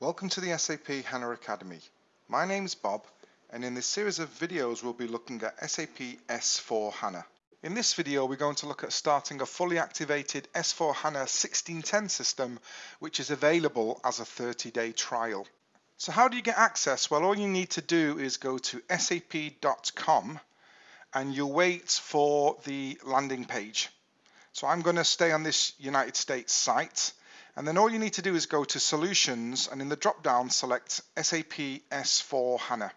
Welcome to the SAP HANA Academy. My name is Bob and in this series of videos we'll be looking at SAP S4 HANA. In this video we're going to look at starting a fully activated S4 HANA 1610 system which is available as a 30-day trial. So how do you get access? Well all you need to do is go to sap.com and you wait for the landing page. So I'm going to stay on this United States site and then all you need to do is go to Solutions and in the drop down select SAP S4 HANA.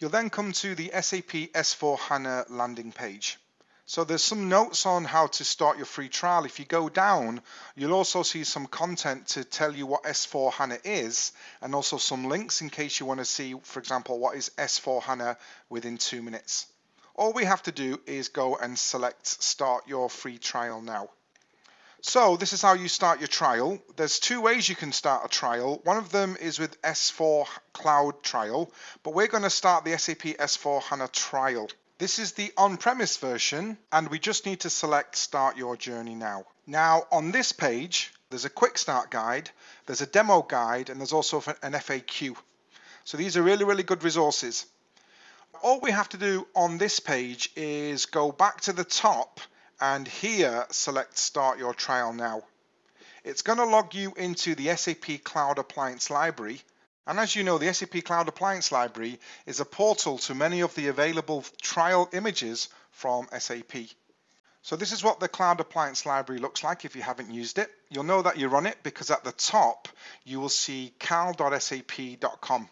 You'll then come to the SAP S4 HANA landing page. So there's some notes on how to start your free trial. If you go down, you'll also see some content to tell you what S4 HANA is and also some links in case you want to see, for example, what is S4 HANA within two minutes. All we have to do is go and select start your free trial now. So this is how you start your trial. There's two ways you can start a trial. One of them is with S4 Cloud Trial, but we're going to start the SAP S4 HANA trial. This is the on-premise version, and we just need to select Start Your Journey Now. Now, on this page, there's a quick start guide, there's a demo guide, and there's also an FAQ. So these are really, really good resources. All we have to do on this page is go back to the top and here select start your trial now. It's going to log you into the SAP Cloud Appliance Library and as you know the SAP Cloud Appliance Library is a portal to many of the available trial images from SAP. So this is what the Cloud Appliance Library looks like if you haven't used it. You'll know that you're on it because at the top you will see cal.sap.com.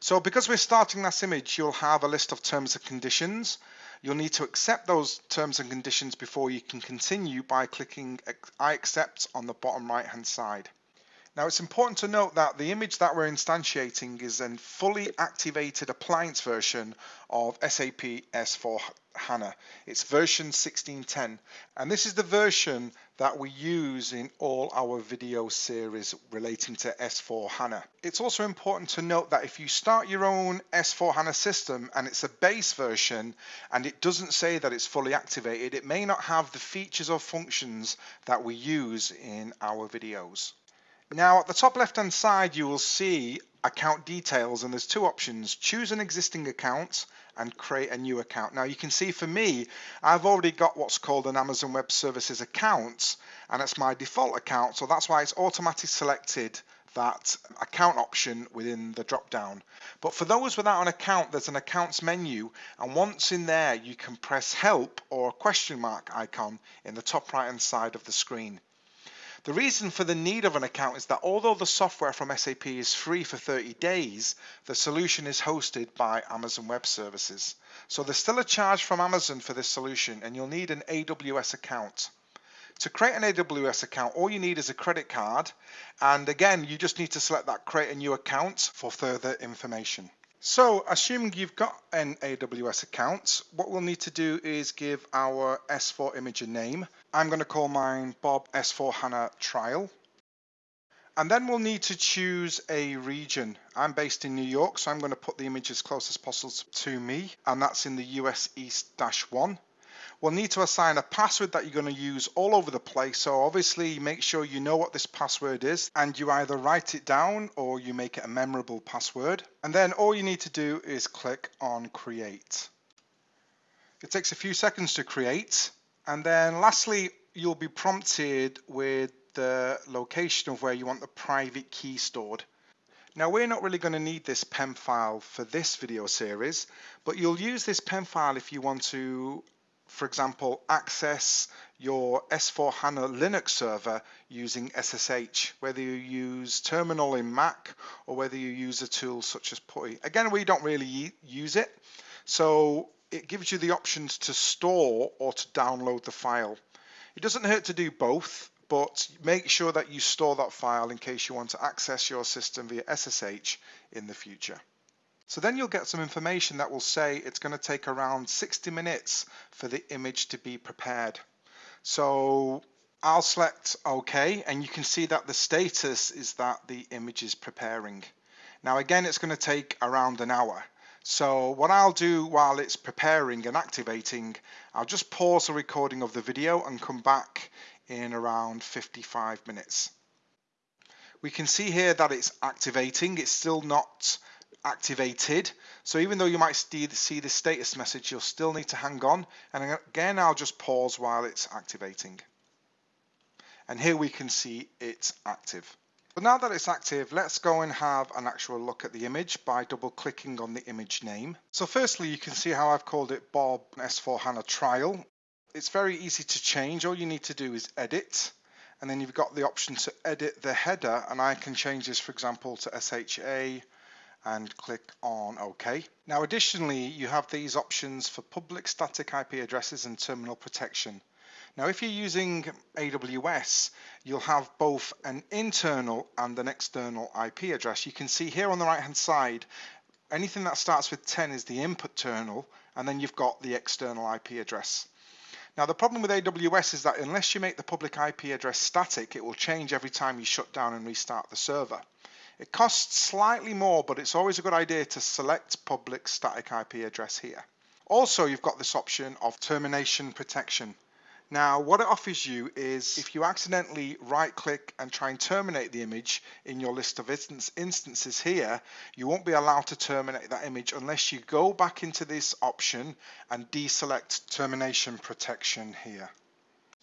So because we're starting this image, you'll have a list of terms and conditions. You'll need to accept those terms and conditions before you can continue by clicking I accept on the bottom right hand side. Now it's important to note that the image that we're instantiating is a fully activated appliance version of SAP S4 HANA. It's version 1610 and this is the version that we use in all our video series relating to S4 HANA. It's also important to note that if you start your own S4 HANA system and it's a base version and it doesn't say that it's fully activated, it may not have the features or functions that we use in our videos. Now at the top left hand side you will see account details and there's two options. Choose an existing account and create a new account. Now you can see for me I've already got what's called an Amazon Web Services account and it's my default account so that's why it's automatically selected that account option within the drop down but for those without an account there's an accounts menu and once in there you can press help or question mark icon in the top right hand side of the screen the reason for the need of an account is that although the software from SAP is free for 30 days, the solution is hosted by Amazon Web Services. So there's still a charge from Amazon for this solution and you'll need an AWS account. To create an AWS account, all you need is a credit card. And again, you just need to select that create a new account for further information. So assuming you've got an AWS account, what we'll need to do is give our S4 image a name. I'm going to call mine Bob S4 HANA Trial. And then we'll need to choose a region. I'm based in New York, so I'm going to put the image as close as possible to me, and that's in the US East-1. We'll need to assign a password that you're going to use all over the place. So obviously make sure you know what this password is and you either write it down or you make it a memorable password. And then all you need to do is click on create. It takes a few seconds to create. And then lastly, you'll be prompted with the location of where you want the private key stored. Now we're not really going to need this PEM file for this video series, but you'll use this PEM file if you want to for example, access your S4 HANA Linux server using SSH, whether you use terminal in Mac or whether you use a tool such as PuTTY. Again, we don't really use it, so it gives you the options to store or to download the file. It doesn't hurt to do both, but make sure that you store that file in case you want to access your system via SSH in the future. So then you'll get some information that will say it's going to take around 60 minutes for the image to be prepared. So I'll select OK and you can see that the status is that the image is preparing. Now again it's going to take around an hour. So what I'll do while it's preparing and activating, I'll just pause the recording of the video and come back in around 55 minutes. We can see here that it's activating. It's still not activated. So even though you might see the status message, you'll still need to hang on. And again, I'll just pause while it's activating. And here we can see it's active. But now that it's active, let's go and have an actual look at the image by double clicking on the image name. So firstly, you can see how I've called it Bob S4 HANA Trial. It's very easy to change. All you need to do is edit and then you've got the option to edit the header and I can change this for example to SHA and click on OK. Now additionally you have these options for public static IP addresses and terminal protection. Now if you're using AWS you'll have both an internal and an external IP address. You can see here on the right hand side anything that starts with 10 is the input terminal and then you've got the external IP address. Now the problem with AWS is that unless you make the public IP address static, it will change every time you shut down and restart the server. It costs slightly more, but it's always a good idea to select public static IP address here. Also, you've got this option of termination protection. Now what it offers you is if you accidentally right click and try and terminate the image in your list of instance, instances here, you won't be allowed to terminate that image unless you go back into this option and deselect termination protection here.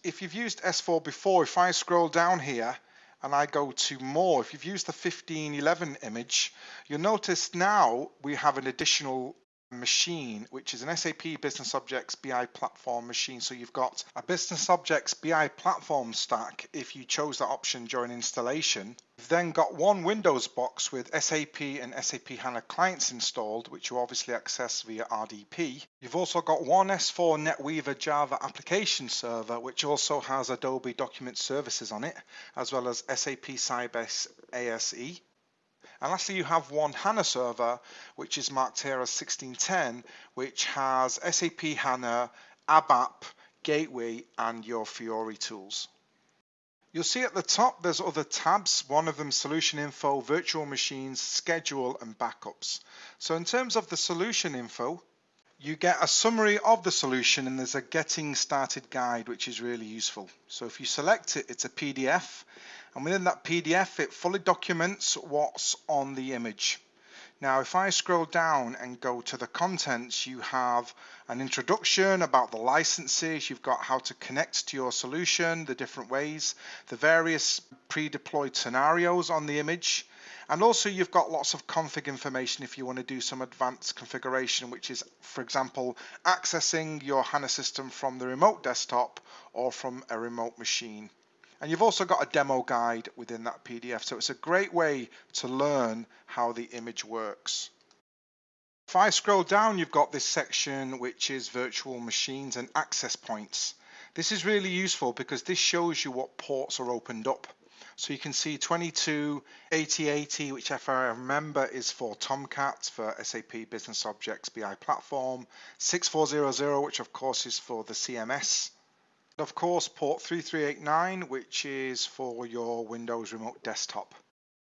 If you've used S4 before, if I scroll down here and I go to more, if you've used the 1511 image, you'll notice now we have an additional machine, which is an SAP Business Objects BI platform machine. So you've got a Business Objects BI platform stack if you chose that option during installation. You've then got one Windows box with SAP and SAP HANA clients installed, which you obviously access via RDP. You've also got one S4 NetWeaver Java application server, which also has Adobe Document Services on it, as well as SAP Sybase ASE. And lastly, you have one HANA server, which is marked here as 1610, which has SAP HANA, ABAP, Gateway, and your Fiori tools. You'll see at the top there's other tabs, one of them solution info, virtual machines, schedule and backups. So in terms of the solution info, you get a summary of the solution and there's a getting started guide which is really useful. So if you select it, it's a PDF and within that PDF it fully documents what's on the image. Now if I scroll down and go to the contents you have an introduction about the licenses, you've got how to connect to your solution, the different ways, the various pre-deployed scenarios on the image, and also you've got lots of config information if you want to do some advanced configuration, which is, for example, accessing your HANA system from the remote desktop or from a remote machine. And you've also got a demo guide within that PDF. So it's a great way to learn how the image works. If I scroll down, you've got this section which is virtual machines and access points. This is really useful because this shows you what ports are opened up. So you can see 228080, which if I remember is for Tomcat for SAP Business Objects BI platform, 6400, which of course is for the CMS. Of course, port 3389, which is for your Windows Remote Desktop.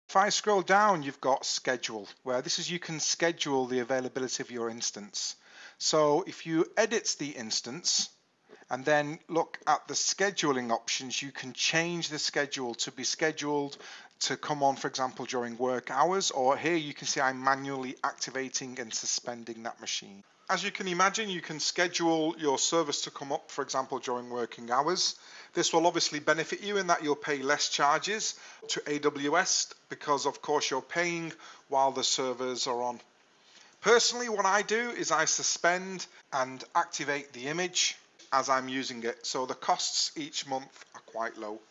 If I scroll down, you've got schedule, where this is you can schedule the availability of your instance. So if you edit the instance, and then look at the scheduling options. You can change the schedule to be scheduled to come on, for example, during work hours, or here you can see I'm manually activating and suspending that machine. As you can imagine, you can schedule your service to come up, for example, during working hours. This will obviously benefit you in that you'll pay less charges to AWS because, of course, you're paying while the servers are on. Personally, what I do is I suspend and activate the image as I'm using it. So the costs each month are quite low.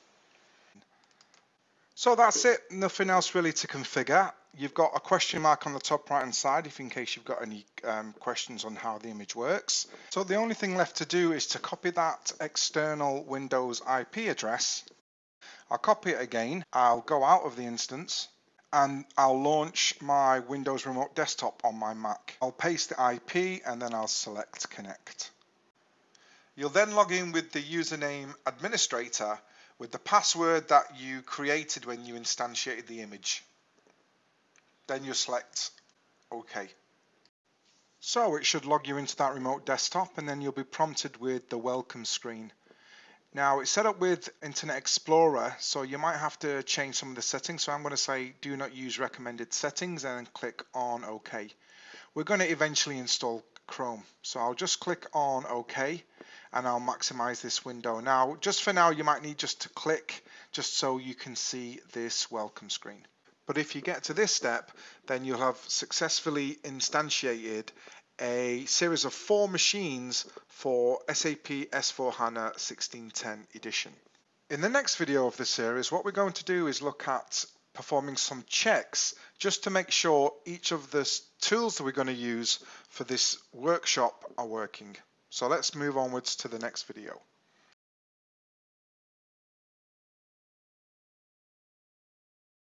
So that's it, nothing else really to configure. You've got a question mark on the top right hand side if in case you've got any um, questions on how the image works. So the only thing left to do is to copy that external Windows IP address. I'll copy it again, I'll go out of the instance and I'll launch my Windows Remote Desktop on my Mac. I'll paste the IP and then I'll select connect. You'll then log in with the username administrator with the password that you created when you instantiated the image. Then you select OK. So it should log you into that remote desktop and then you'll be prompted with the welcome screen. Now it's set up with Internet Explorer, so you might have to change some of the settings. So I'm going to say do not use recommended settings and then click on OK. We're going to eventually install Chrome. So I'll just click on OK and I'll maximize this window. Now, just for now, you might need just to click just so you can see this welcome screen. But if you get to this step, then you'll have successfully instantiated a series of four machines for SAP S4HANA 1610 edition. In the next video of this series, what we're going to do is look at performing some checks just to make sure each of the tools that we're going to use for this workshop are working. So let's move onwards to the next video.